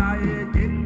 जाए दिन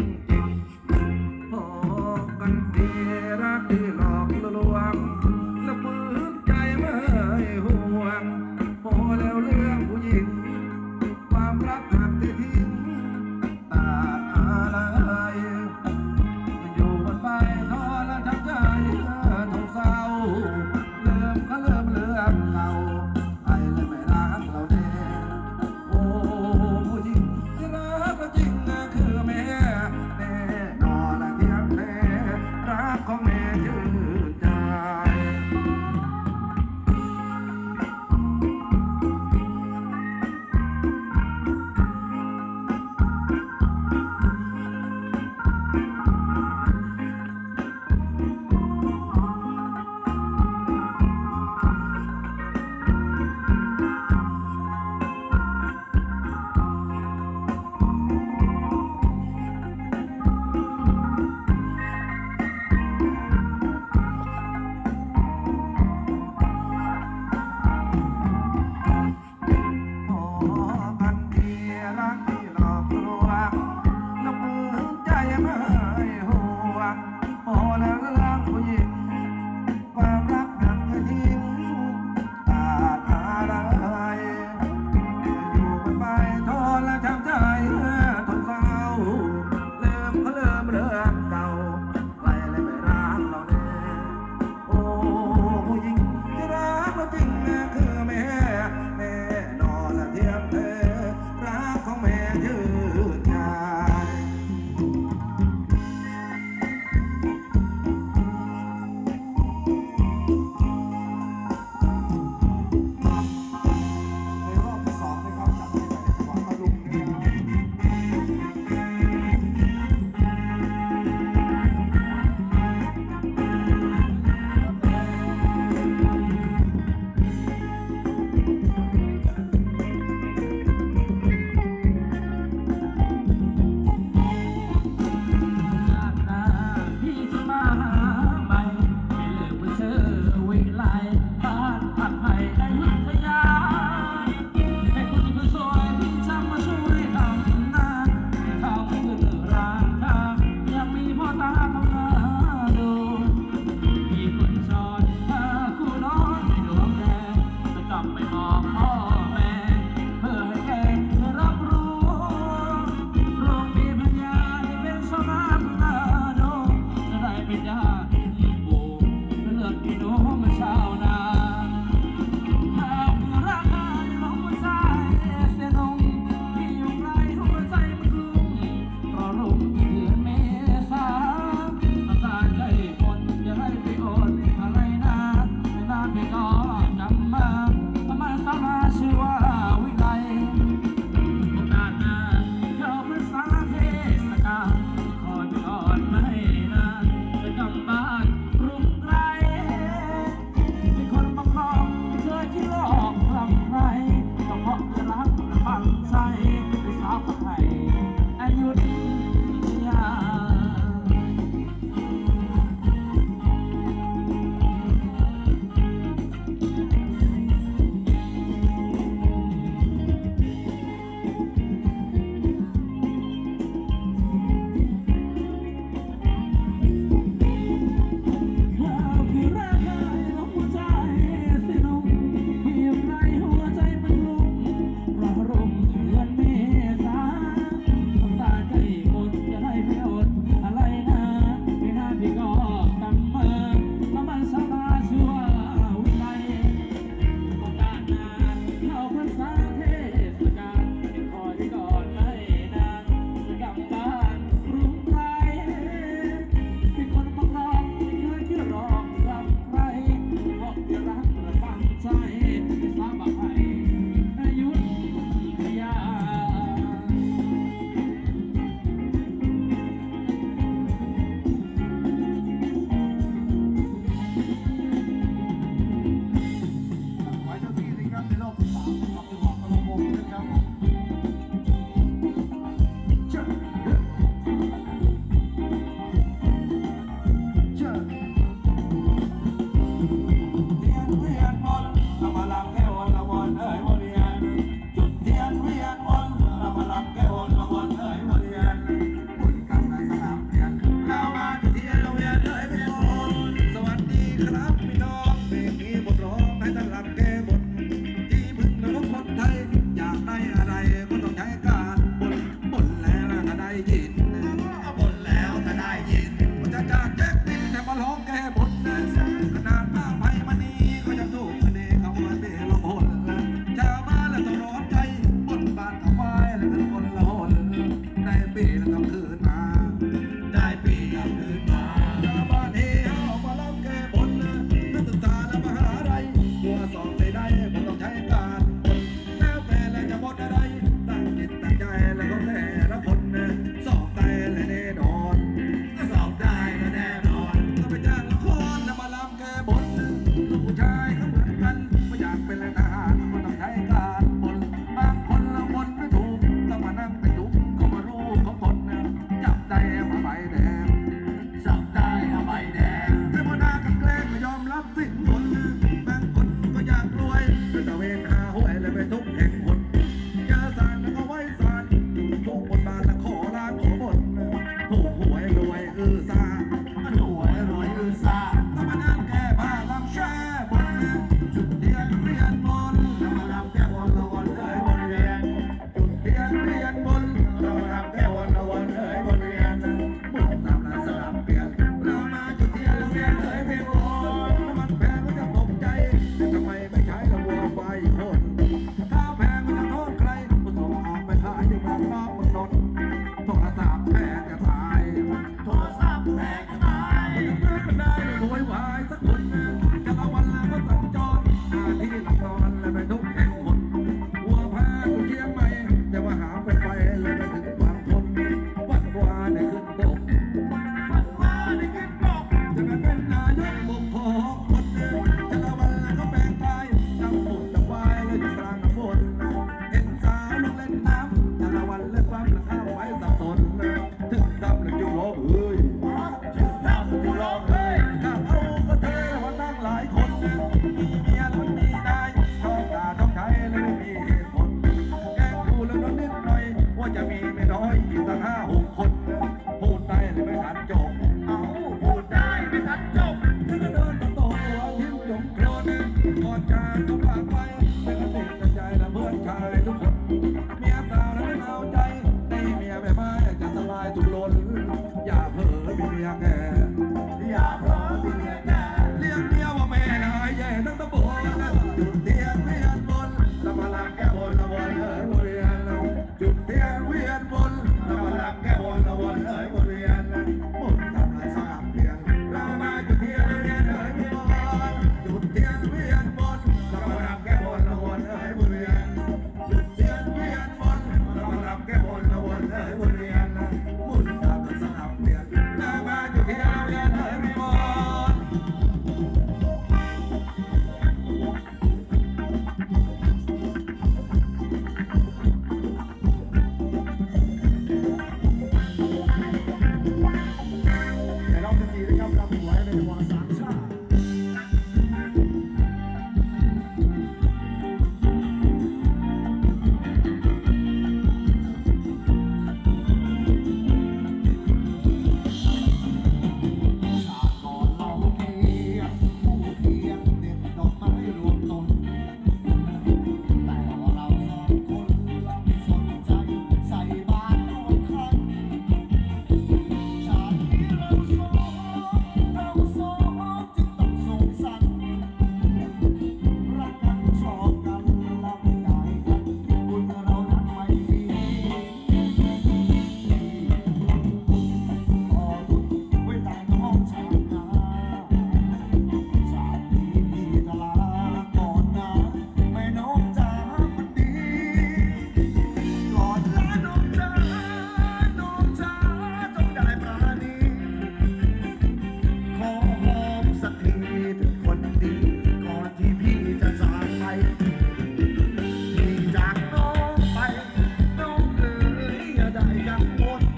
more.